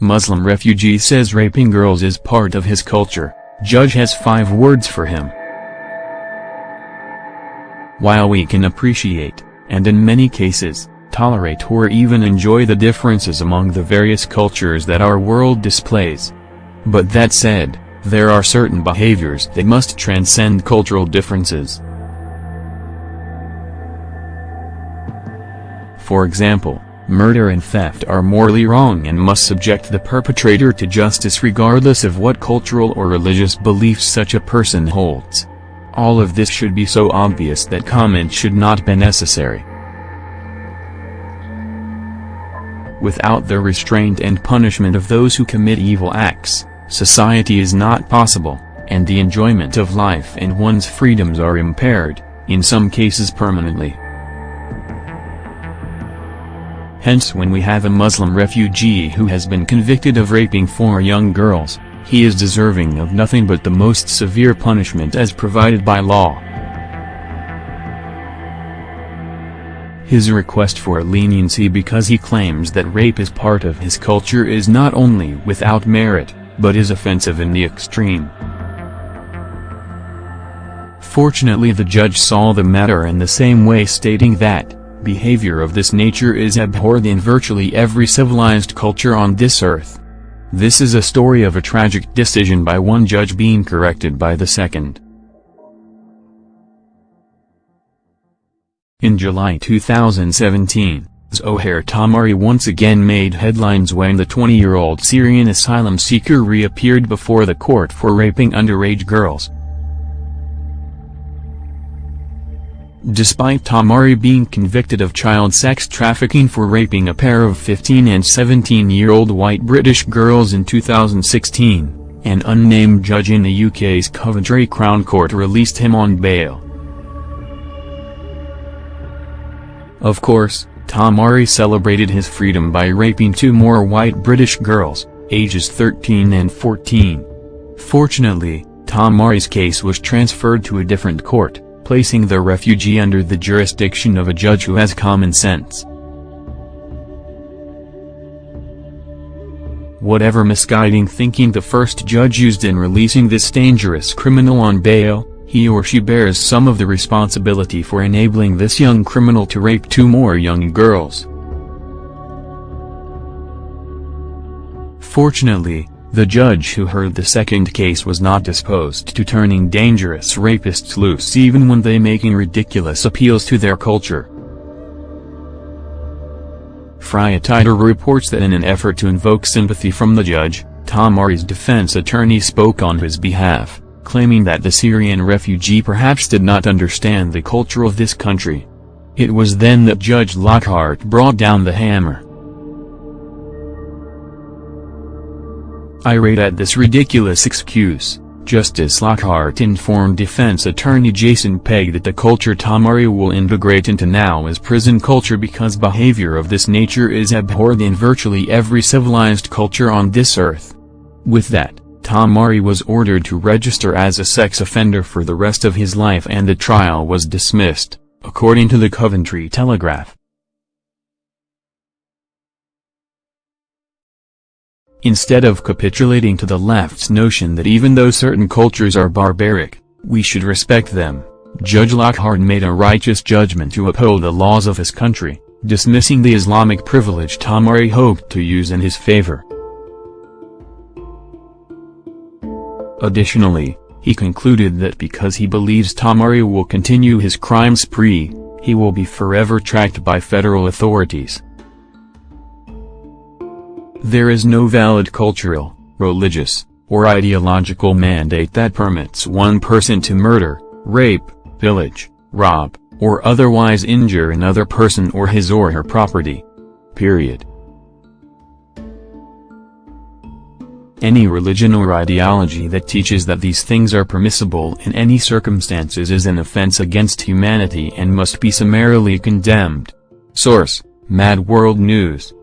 Muslim refugee says raping girls is part of his culture, judge has five words for him. While we can appreciate, and in many cases, tolerate or even enjoy the differences among the various cultures that our world displays. But that said, there are certain behaviors that must transcend cultural differences. For example, murder and theft are morally wrong and must subject the perpetrator to justice regardless of what cultural or religious beliefs such a person holds. All of this should be so obvious that comment should not be necessary. Without the restraint and punishment of those who commit evil acts, society is not possible, and the enjoyment of life and one's freedoms are impaired, in some cases permanently. Hence when we have a Muslim refugee who has been convicted of raping four young girls, he is deserving of nothing but the most severe punishment as provided by law. His request for leniency because he claims that rape is part of his culture is not only without merit, but is offensive in the extreme. Fortunately the judge saw the matter in the same way stating that, Behavior of this nature is abhorred in virtually every civilized culture on this earth. This is a story of a tragic decision by one judge being corrected by the second. In July 2017, Zohair Tamari once again made headlines when the 20-year-old Syrian asylum seeker reappeared before the court for raping underage girls. Despite Tamari being convicted of child sex trafficking for raping a pair of 15 and 17-year-old white British girls in 2016, an unnamed judge in the UK's Coventry Crown Court released him on bail. Of course, Tamari celebrated his freedom by raping two more white British girls, ages 13 and 14. Fortunately, Tamari's case was transferred to a different court placing the refugee under the jurisdiction of a judge who has common sense. Whatever misguiding thinking the first judge used in releasing this dangerous criminal on bail, he or she bears some of the responsibility for enabling this young criminal to rape two more young girls. Fortunately, the judge who heard the second case was not disposed to turning dangerous rapists loose even when they making ridiculous appeals to their culture. Fria Tider reports that in an effort to invoke sympathy from the judge, Tamari's defense attorney spoke on his behalf, claiming that the Syrian refugee perhaps did not understand the culture of this country. It was then that Judge Lockhart brought down the hammer. Irate at this ridiculous excuse, Justice Lockhart informed defense attorney Jason Pegg that the culture Tamari will integrate into now is prison culture because behavior of this nature is abhorred in virtually every civilized culture on this earth. With that, Tamari was ordered to register as a sex offender for the rest of his life and the trial was dismissed, according to the Coventry Telegraph. Instead of capitulating to the left's notion that even though certain cultures are barbaric, we should respect them, Judge Lockhart made a righteous judgment to uphold the laws of his country, dismissing the Islamic privilege Tamari hoped to use in his favor. Additionally, he concluded that because he believes Tamari will continue his crime spree, he will be forever tracked by federal authorities. There is no valid cultural, religious, or ideological mandate that permits one person to murder, rape, pillage, rob, or otherwise injure another person or his or her property. Period. Any religion or ideology that teaches that these things are permissible in any circumstances is an offense against humanity and must be summarily condemned. Source, Mad World News